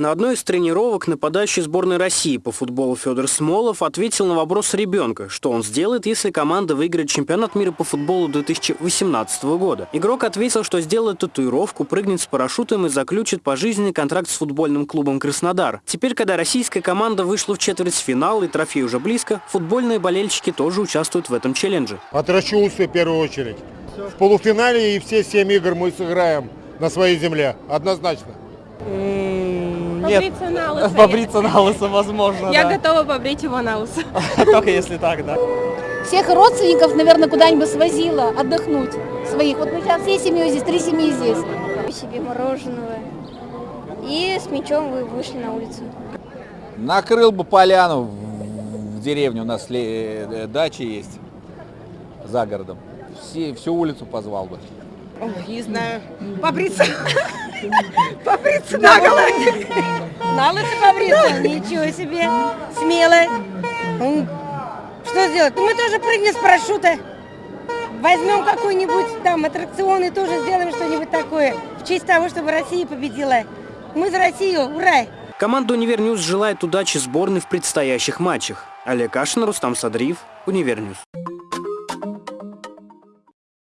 На одной из тренировок нападающий сборной России по футболу Федор Смолов ответил на вопрос ребенка, что он сделает, если команда выиграет чемпионат мира по футболу 2018 года. Игрок ответил, что сделает татуировку, прыгнет с парашютом и заключит пожизненный контракт с футбольным клубом «Краснодар». Теперь, когда российская команда вышла в четвертьфинал и трофей уже близко, футбольные болельщики тоже участвуют в этом челлендже. Отращу усы в первую очередь. В полуфинале и все семь игр мы сыграем на своей земле. Однозначно. Нет, Побриться на лысо. побриться на лысо возможно, Я да. готова побрить его на лысо. Только если так, да. Всех родственников, наверное, куда-нибудь свозила отдохнуть своих. Вот мы сейчас всей семьей здесь, три семьи здесь. себе мороженого. И с мячом вы вышли на улицу. Накрыл бы поляну в, деревне, у нас э, дача есть за городом. Все, всю улицу позвал бы. Не знаю. Побриться. Побриться на На лысо побриться. Ничего себе. Смело. М, Что сделать? Ну, мы тоже прыгнем с парашюта. Возьмем какой-нибудь там аттракцион и тоже сделаем что-нибудь такое. В честь того, чтобы Россия победила. Мы за Россию. Ура! Команда «Univer News» желает удачи сборной в предстоящих матчах. Олег Кашин, Рустам Садриев, Универньюз.